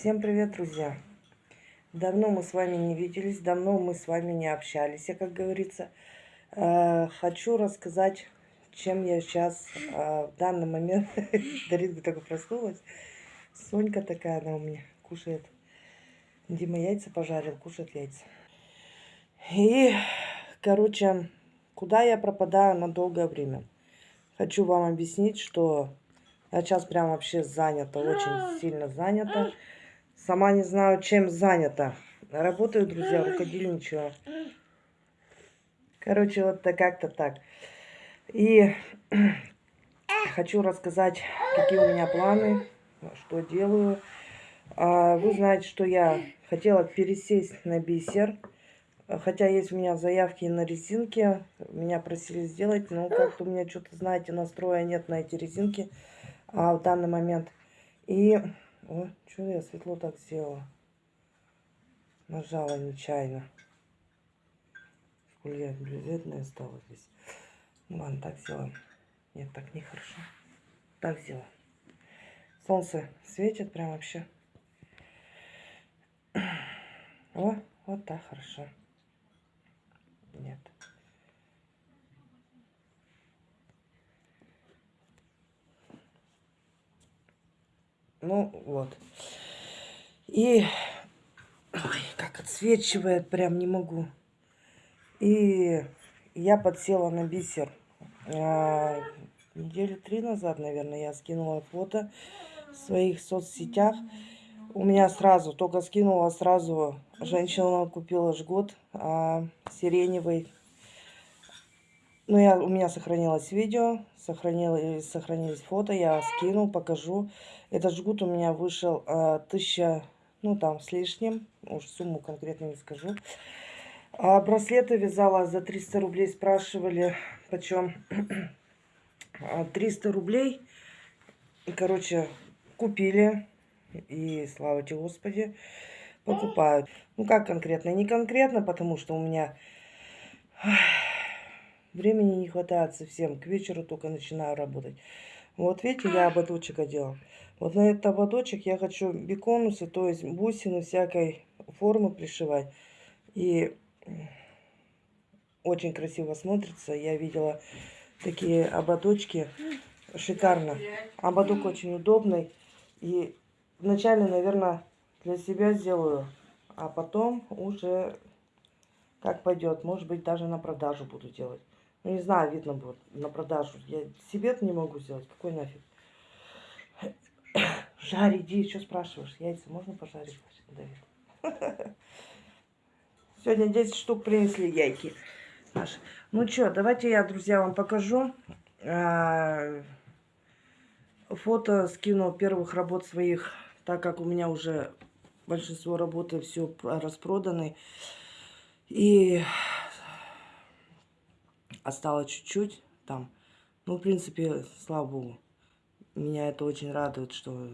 Всем привет, друзья! Давно мы с вами не виделись, давно мы с вами не общались, как говорится. Э, хочу рассказать, чем я сейчас э, в данный момент... Даринка только проснулась. Сонька такая, она у меня кушает. Дима яйца пожарил, кушает яйца. И, короче, куда я пропадаю на долгое время? Хочу вам объяснить, что я сейчас прям вообще занята, очень сильно занята. Сама не знаю, чем занята. Работаю, друзья, рукодельничаю. Короче, вот так как-то так. И хочу рассказать, какие у меня планы, что делаю. А, вы знаете, что я хотела пересесть на бисер. Хотя есть у меня заявки на резинки. Меня просили сделать, но как-то у меня что-то, знаете, настроя нет на эти резинки а, в данный момент. И о, что я светло так сделала? Нажала нечаянно. Сколько блюзетная стала здесь. Ну ладно, так сделаем. Нет, так нехорошо. Так сделаем. Солнце светит прям вообще. О, вот так хорошо. Нет. Ну, вот. И... Ой, как отсвечивает, прям не могу. И я подсела на бисер. А, недели три назад, наверное, я скинула фото в своих соцсетях. У меня сразу, только скинула сразу, женщина купила жгут а, сиреневый. Ну, я, у меня сохранилось видео, сохранилось, сохранились фото, я скину, покажу. Этот жгут у меня вышел а, тысяча, ну там с лишним, уж сумму конкретно не скажу. А браслеты вязала за 300 рублей, спрашивали, почем 300 рублей. Короче, купили, и слава тебе Господи, покупают. Ну как конкретно? Не конкретно, потому что у меня времени не хватает совсем. К вечеру только начинаю работать. Вот видите, я ободочек одела. Вот на этот ободочек я хочу беконусы, то есть бусины всякой формы пришивать. И очень красиво смотрится. Я видела такие ободочки. Шикарно. Ободок очень удобный. И вначале, наверное, для себя сделаю. А потом уже как пойдет. Может быть, даже на продажу буду делать. Ну, не знаю, видно будет на продажу. Я себе не могу сделать. Какой нафиг? Жарь, иди, что спрашиваешь? Яйца можно пожарить, Давид? Сегодня 10 штук принесли яйки. Наши. Ну что, давайте я, друзья, вам покажу. А, фото скину первых работ своих, так как у меня уже большинство работы все распроданы. И осталось чуть-чуть там. Ну, в принципе, слава богу. Меня это очень радует, что...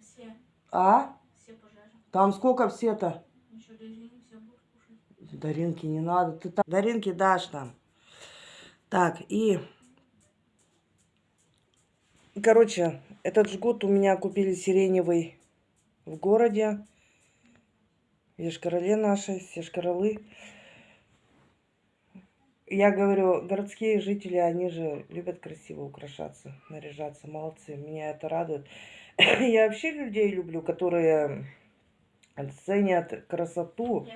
Все. А? Все Там сколько все-то? Даринки не надо. Ты там... Даринки дашь там. Так, и... Короче, этот жгут у меня купили сиреневый в городе. Ешкароле наши, Ешкаролы я говорю, городские жители, они же любят красиво украшаться, наряжаться, молодцы, меня это радует. Я вообще людей люблю, которые ценят красоту,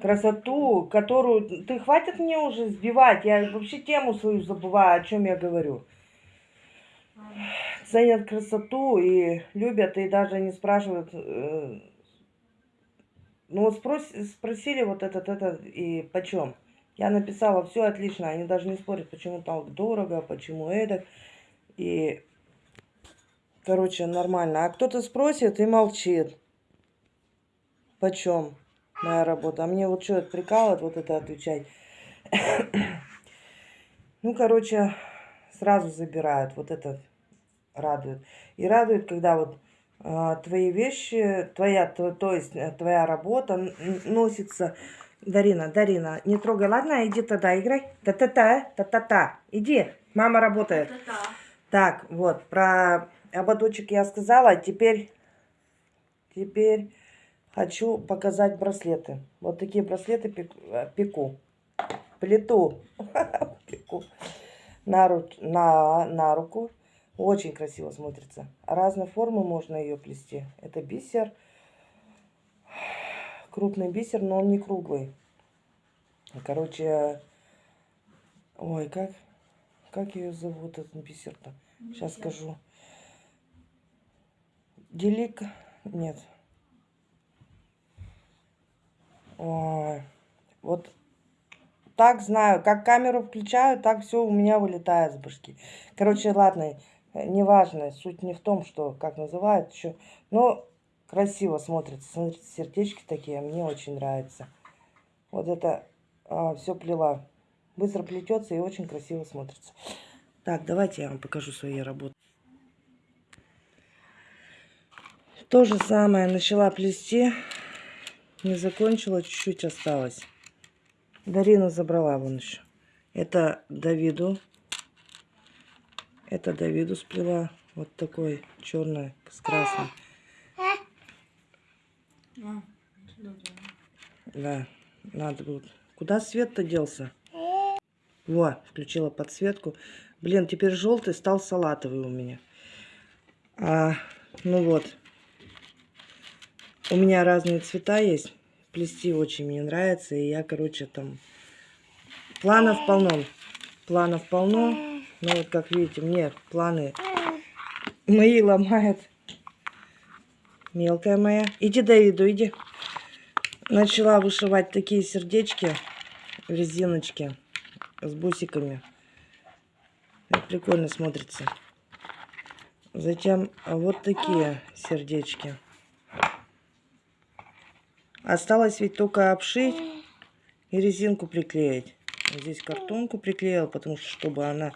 красоту, которую... Ты хватит мне уже сбивать, я вообще тему свою забываю, о чем я говорю. Ценят красоту и любят, и даже не спрашивают... Э, ну вот спрос, спросили вот этот, этот, и почем? Я написала, все отлично, они даже не спорят, почему так дорого, почему это. И, короче, нормально. А кто-то спросит и молчит. Почем моя работа? А мне вот что это прикалывает, вот это отвечать. ну, короче, сразу забирают. Вот это радует. И радует, когда вот э, твои вещи, твоя, то, то есть э, твоя работа носится Дарина, Дарина, не трогай, ладно? Иди тогда играй. Та-та-та, та-та-та. Иди, мама работает. Та -та -та. Так, вот, про ободочек я сказала. Теперь теперь хочу показать браслеты. Вот такие браслеты пек- пеку. Плиту. Пеку. На, ру- на, на руку. Очень красиво смотрится. Разной формы можно ее плести. Это бисер. Крупный бисер, но он не круглый. Короче, ой, как, как ее зовут, этот бисер-то? Сейчас скажу. Делик, нет. Ой, вот так знаю, как камеру включаю, так все у меня вылетает с башки. Короче, ладно, неважно, суть не в том, что как называют еще, но красиво смотрится. Смотрите, сердечки такие, мне очень нравится. Вот это все плела. Быстро плетется и очень красиво смотрится. Так, давайте я вам покажу свои работы. То же самое начала плести. Не закончила, чуть-чуть осталось. Дарина забрала вон еще. Это Давиду. Это Давиду сплела. Вот такой черный с красным. А. Да, надо будет. Куда свет-то делся? Во, включила подсветку. Блин, теперь желтый стал салатовый у меня. А, ну вот. У меня разные цвета есть. Плести очень мне нравится. И я, короче, там... Планов полно. Планов полно. Но вот, как видите, мне планы мои ломает. Мелкая моя. Иди, Давиду, иди. Начала вышивать такие сердечки, резиночки с бусиками. Прикольно смотрится. Затем вот такие сердечки. Осталось ведь только обшить и резинку приклеить. Здесь картонку приклеила, потому что чтобы она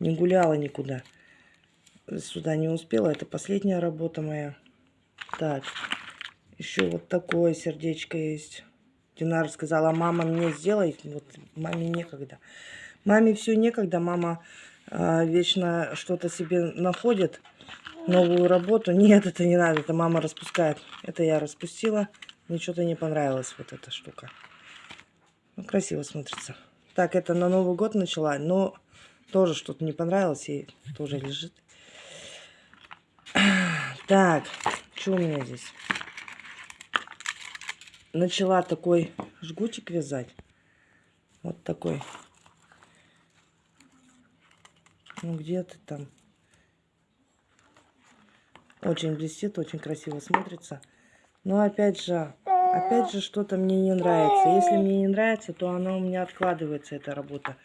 не гуляла никуда. Сюда не успела. Это последняя работа моя. Так. Еще вот такое сердечко есть. Динара сказала, мама мне сделай. Вот маме некогда. Маме все некогда. Мама а, вечно что-то себе находит. Новую работу. Нет, это не надо. Это мама распускает. Это я распустила. Мне что-то не понравилась вот эта штука. Ну, красиво смотрится. Так, это на Новый год начала. Но тоже что-то не понравилось. И тоже лежит. Так, что у меня здесь? начала такой жгутик вязать. Вот такой. Ну, где ты там? Очень блестит, очень красиво смотрится. Но опять же, опять же, что-то мне не нравится. Если мне не нравится, то она у меня откладывается, эта работа.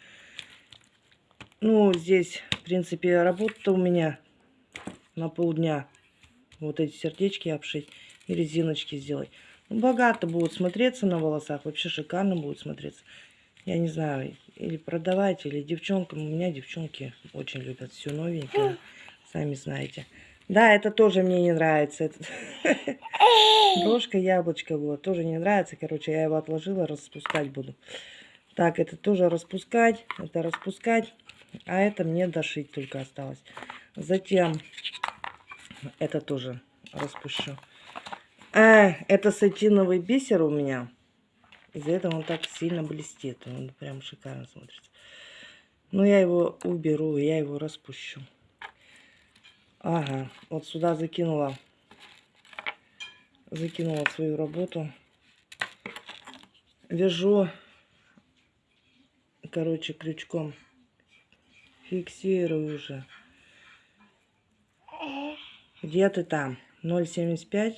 Ну, здесь, в принципе, работа у меня на полдня. Вот эти сердечки обшить и резиночки сделать. Богато будет смотреться на волосах. Вообще шикарно будет смотреться. Я не знаю, или продавать, или девчонкам. У меня девчонки очень любят все новенькое. Сами знаете. Да, это тоже мне не нравится. Брошка яблочко было. Тоже не нравится. Короче, я его отложила. Распускать буду. Так, это тоже распускать. Это распускать. А это мне дошить только осталось. Затем это тоже распущу. А, это сатиновый бисер у меня. Из-за этого он так сильно блестит. Он прям шикарно смотрится. Но я его уберу, я его распущу. Ага, вот сюда закинула. Закинула свою работу. Вяжу, короче, крючком. Фиксирую уже. Где ты там? 0,75.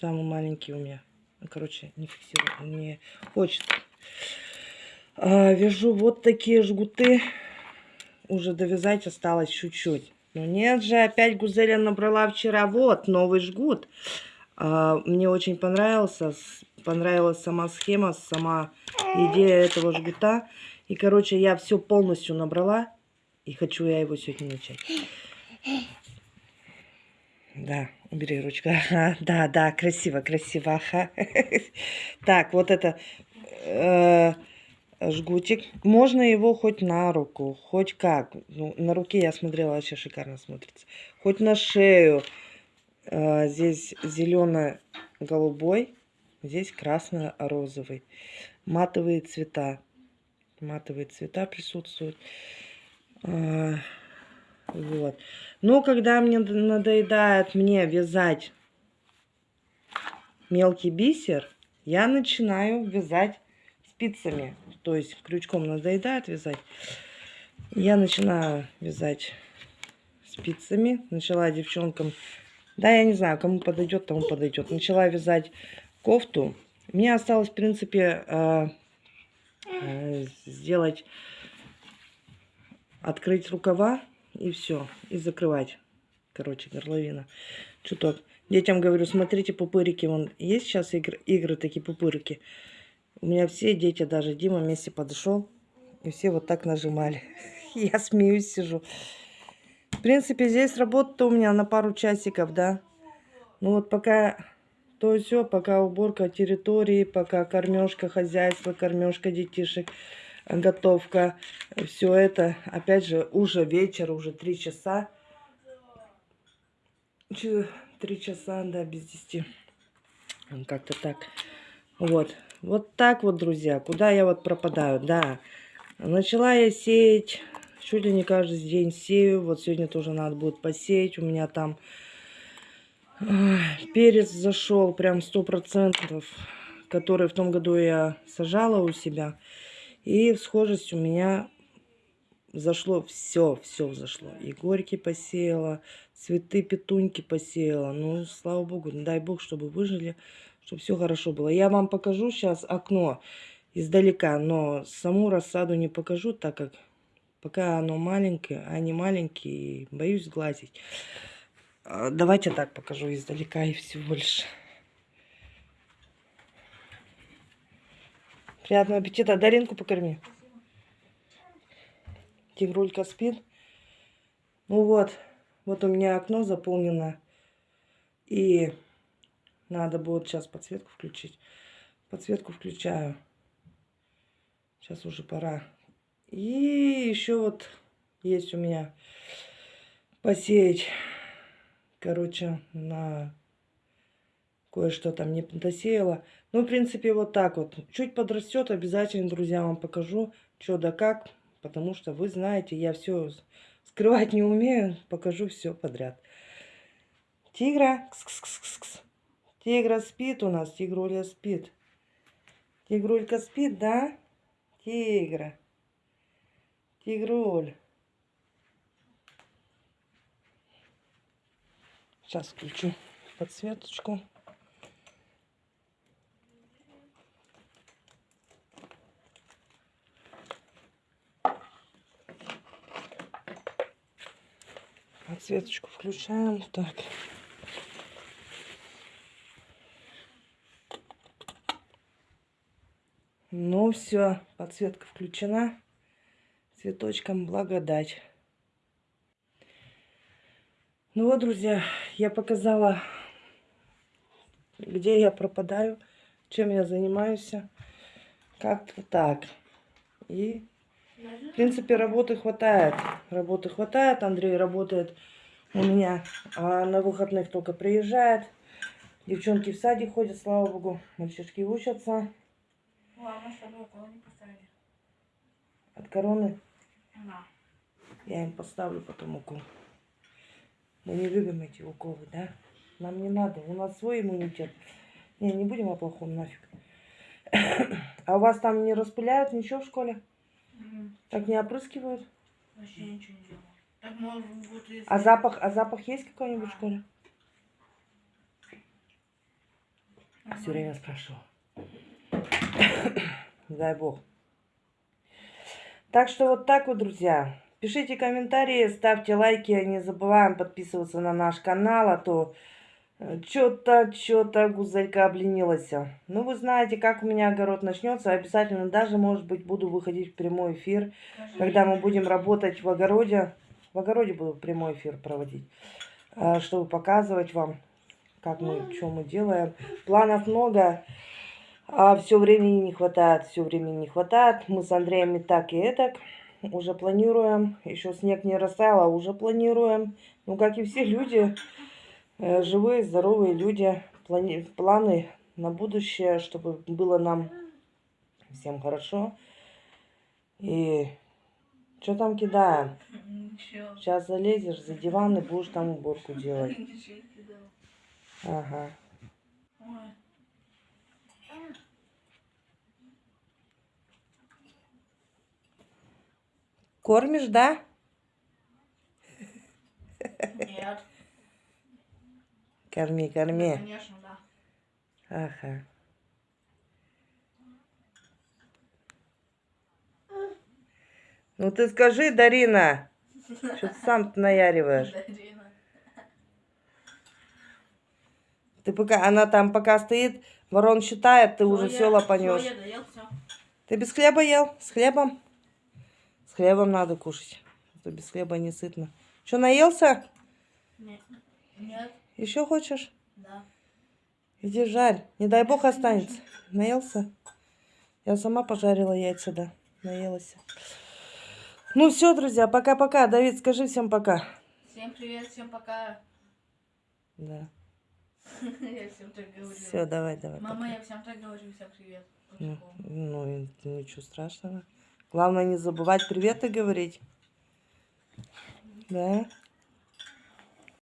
Самый маленький у меня. Ну, короче, не фиксирую, не хочет. А, вяжу вот такие жгуты. Уже довязать осталось чуть-чуть. Но нет же, опять Гузеля набрала вчера. Вот, новый жгут. А, мне очень понравился. Понравилась сама схема, сама идея этого жгута. И, короче, я все полностью набрала. И хочу я его сегодня начать. Да, убери ручку. Ага, да, да, красиво, красиво. Ага. Так, вот это э, жгутик. Можно его хоть на руку, хоть как. Ну, на руке я смотрела, вообще шикарно смотрится. Хоть на шею. А, Здесь зелено-голубой, здесь красно-розовый. Матовые цвета. Матовые цвета присутствуют. А, Вот. Но когда мне надоедает мне вязать мелкий бисер, я начинаю вязать спицами. То есть крючком надоедает вязать. Я начинаю вязать спицами. Начала девчонкам, да, я не знаю, кому подойдет, тому подойдет. Начала вязать кофту. Мне осталось, в принципе, э, э, сделать, открыть рукава и все, и закрывать. Короче, горловина. Чуток. Детям говорю, смотрите, пупырики. Вон, есть сейчас игры, игры такие пупырики. У меня все дети, даже Дима вместе подошел, и все вот так нажимали. Я смеюсь, сижу. В принципе, здесь работа у меня на пару часиков, да. Ну вот пока то все, пока уборка территории, пока кормежка хозяйства, кормежка детишек, готовка, все это. Опять же, уже вечер, уже три часа. Три часа, да, без десяти. Как-то так. Вот. Вот так вот, друзья. Куда я вот пропадаю? Да. Начала я сеять. Чуть ли не каждый день сею. Вот сегодня тоже надо будет посеять. У меня там перец зашел прям сто процентов, который в том году я сажала у себя. И схожесть у меня зашло все, все взошло. И горьки посеяла, цветы петуньки посеяла. Ну, слава богу, дай бог, чтобы выжили, чтобы все хорошо было. Я вам покажу сейчас окно издалека, но саму рассаду не покажу, так как пока оно маленькое, а они маленькие, боюсь сглазить. А, Давайте так покажу издалека и всего лишь. Приятного аппетита. Даринку покорми. Тигрулька спит. Ну вот, вот у меня окно заполнено. И надо будет сейчас подсветку включить. Подсветку включаю. Сейчас уже пора. И еще вот есть у меня посеять. Короче, на кое-что там не досеяла. Ну, в принципе, вот так вот. Чуть подрастет, обязательно, друзья, вам покажу, что да как. Потому что вы знаете, я все скрывать не умею. Покажу все подряд. Тигра. Кс-кс-кс-кс. Тигра спит у нас. Тигруля спит. Тигрулька спит, да? Тигра. Тигруль. Сейчас включу подсветочку. Подсветочку включаем. Так. Ну все, подсветка включена. Цветочком благодать. Ну вот, друзья, я показала, где я пропадаю, чем я занимаюсь. Как-то так. И, в принципе, работы хватает. Работы хватает. Андрей работает у меня а на выходных только приезжает. Девчонки в садик ходят, слава богу. Мальчишки учатся. Ладно, чтобы около не поставили. От короны Да. я им поставлю потом укол. Мы не любим эти уколы, да? Нам не надо. У нас свой иммунитет. Не, не будем о плохом нафиг. А у вас там не распыляют ничего в школе? Так не опрыскивают? Вообще ничего не делал. Так, может, вот если... А запах, а запах есть какой-нибудь в школе? Все время спрашиваю. Дай бог. Так что вот так вот, друзья. Пишите комментарии, ставьте лайки. Не забываем подписываться на наш канал, а то что-то, что-то гузелька обленилась. Ну, вы знаете, как у меня огород начнется. Обязательно даже, может быть, буду выходить в прямой эфир, когда мы будем работать в огороде. В огороде буду прямой эфир проводить, а, чтобы показывать вам, как мы, что мы делаем. Планов много, а все времени не хватает, все времени не хватает. Мы с Андреем и так, и этак уже планируем. Еще снег не растаял, а уже планируем. Ну, как и все люди, живые, здоровые люди, плани- планы на будущее, чтобы было нам всем хорошо. И что там кидаем? Ничего. Сейчас залезешь за диван и будешь там уборку делать. Ага. Ой. Кормишь, да? Нет. Корми, корми. Конечно, да. Ага. Ну ты скажи, Дарина, что ты сам наяриваешь? Дарина. Ты пока, она там пока стоит, ворон считает, ты уже Всё, все я- лопанешь. всё, я доел все. Ты без хлеба ел? С хлебом? С хлебом надо кушать. а то без хлеба не сытно. Что, наелся? Еще хочешь? Да. Иди жарь. Не дай бог останется. Наелся? Я сама пожарила яйца, да. Наелась. Ну все, друзья, пока-пока. Давид, скажи всем пока. Всем привет, всем пока. Да. Я всем так говорю. Все, давай, давай. Мама, пока. я всем так говорю, всем привет. Ну, ну, ничего страшного. Главное не забывать приветы говорить. Да?